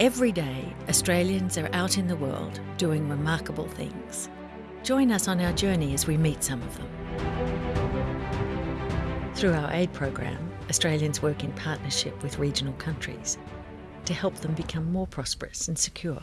Every day, Australians are out in the world doing remarkable things. Join us on our journey as we meet some of them. Through our aid program, Australians work in partnership with regional countries to help them become more prosperous and secure.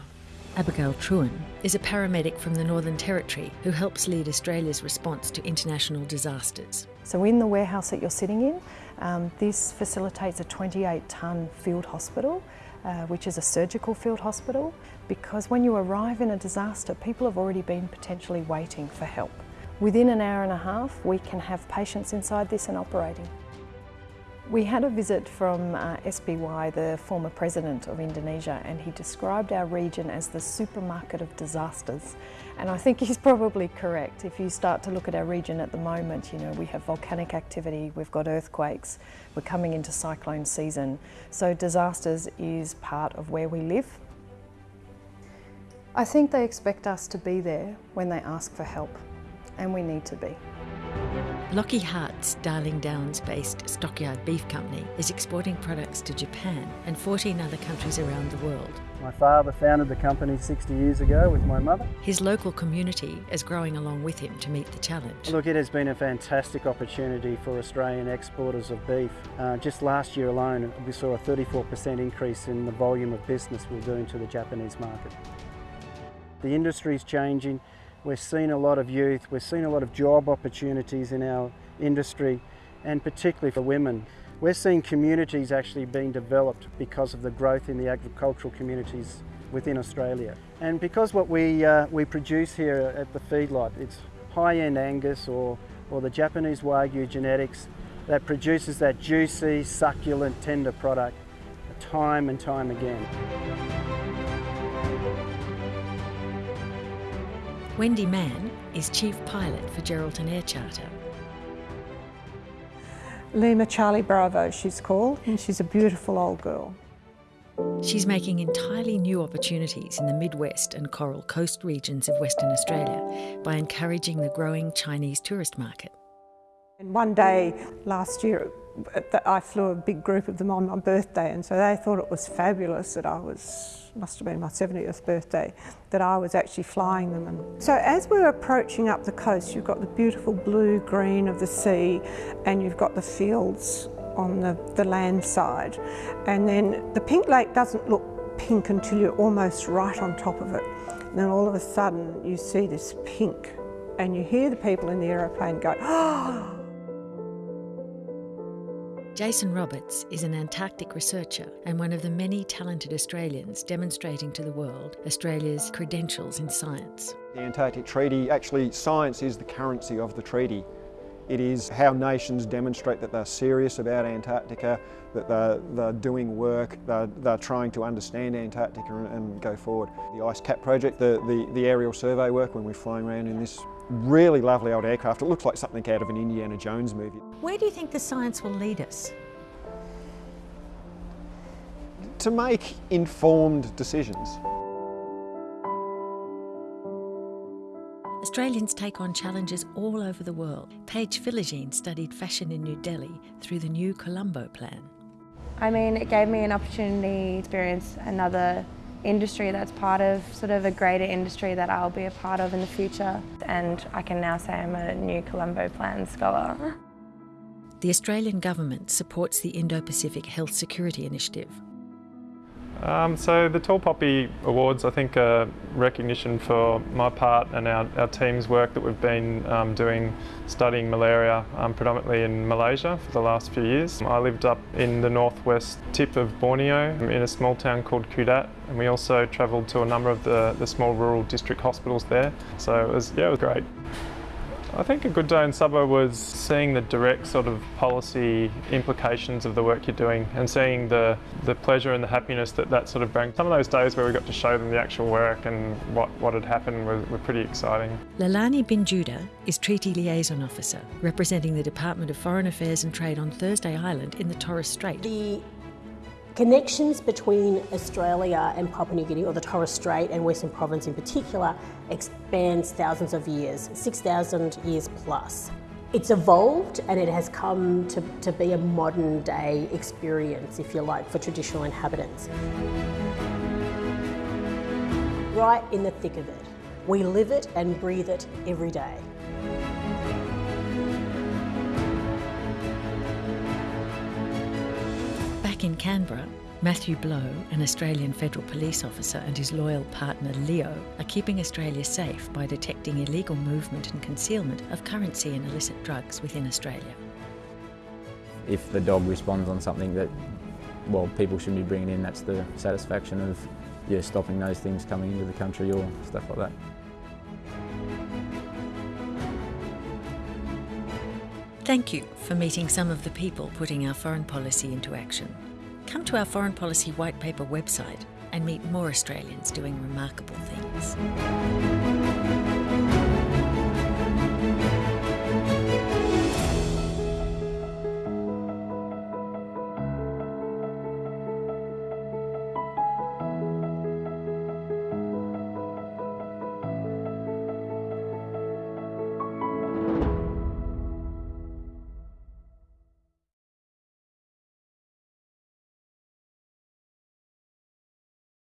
Abigail Truen is a paramedic from the Northern Territory who helps lead Australia's response to international disasters. So in the warehouse that you're sitting in, um, this facilitates a 28 tonne field hospital uh, which is a surgical field hospital because when you arrive in a disaster people have already been potentially waiting for help. Within an hour and a half we can have patients inside this and operating. We had a visit from uh, SBY, the former president of Indonesia, and he described our region as the supermarket of disasters. And I think he's probably correct. If you start to look at our region at the moment, you know, we have volcanic activity, we've got earthquakes, we're coming into cyclone season. So disasters is part of where we live. I think they expect us to be there when they ask for help, and we need to be. Lockheed Hart's Darling Downs-based Stockyard Beef Company is exporting products to Japan and 14 other countries around the world. My father founded the company 60 years ago with my mother. His local community is growing along with him to meet the challenge. Look, it has been a fantastic opportunity for Australian exporters of beef. Uh, just last year alone, we saw a 34% increase in the volume of business we're doing to the Japanese market. The industry is changing. We're seeing a lot of youth, we're seeing a lot of job opportunities in our industry and particularly for women. We're seeing communities actually being developed because of the growth in the agricultural communities within Australia. And because what we, uh, we produce here at the feedlot, it's high-end Angus or, or the Japanese Wagyu genetics that produces that juicy, succulent, tender product time and time again. Wendy Mann is Chief Pilot for Geraldton Air Charter. Lima Charlie Bravo she's called and she's a beautiful old girl. She's making entirely new opportunities in the Midwest and Coral Coast regions of Western Australia by encouraging the growing Chinese tourist market. And one day last year I flew a big group of them on my birthday and so they thought it was fabulous that I was, must have been my 70th birthday, that I was actually flying them. And so as we're approaching up the coast, you've got the beautiful blue green of the sea and you've got the fields on the, the land side. And then the pink lake doesn't look pink until you're almost right on top of it. And then all of a sudden you see this pink and you hear the people in the aeroplane go, oh, Jason Roberts is an Antarctic researcher and one of the many talented Australians demonstrating to the world Australia's credentials in science. The Antarctic Treaty, actually science is the currency of the treaty. It is how nations demonstrate that they're serious about Antarctica, that they're, they're doing work, they're, they're, trying to understand Antarctica and, and, go forward. The Ice Cap project, the, the, the aerial survey work when we're flying around in this really lovely old aircraft. It looks like something out of an Indiana Jones movie. Where do you think the science will lead us? To make informed decisions. Australians take on challenges all over the world. Paige Philogene studied fashion in New Delhi through the new Colombo plan. I mean, it gave me an opportunity to experience another industry that's part of sort of a greater industry that I'll be a part of in the future. And I can now say I'm a new Colombo Plan scholar. The Australian government supports the Indo-Pacific Health Security Initiative, um, so the Tall Poppy Awards, I think, are recognition for my part and our, our team's work that we've been um, doing studying malaria um, predominantly in Malaysia for the last few years. I lived up in the northwest tip of Borneo in a small town called Kudat and we also travelled to a number of the, the small rural district hospitals there. So it was, yeah, it was great. I think a good day in Sabah was seeing the direct sort of policy implications of the work you're doing and seeing the, the pleasure and the happiness that that sort of brings. Some of those days where we got to show them the actual work and what, what had happened were, were pretty exciting. Lalani Bin Judah is Treaty Liaison Officer, representing the Department of Foreign Affairs and Trade on Thursday Island in the Torres Strait. The Connections between Australia and Papua New Guinea, or the Torres Strait and Western Province in particular, expands thousands of years, 6,000 years plus. It's evolved and it has come to, to be a modern day experience, if you like, for traditional inhabitants. right in the thick of it. We live it and breathe it every day. In Canberra, Matthew Blow, an Australian federal police officer, and his loyal partner Leo are keeping Australia safe by detecting illegal movement and concealment of currency and illicit drugs within Australia. If the dog responds on something that, well, people shouldn't be bringing in, that's the satisfaction of, yeah, stopping those things coming into the country or stuff like that. Thank you for meeting some of the people putting our foreign policy into action. Come to our Foreign Policy White Paper website and meet more Australians doing remarkable things.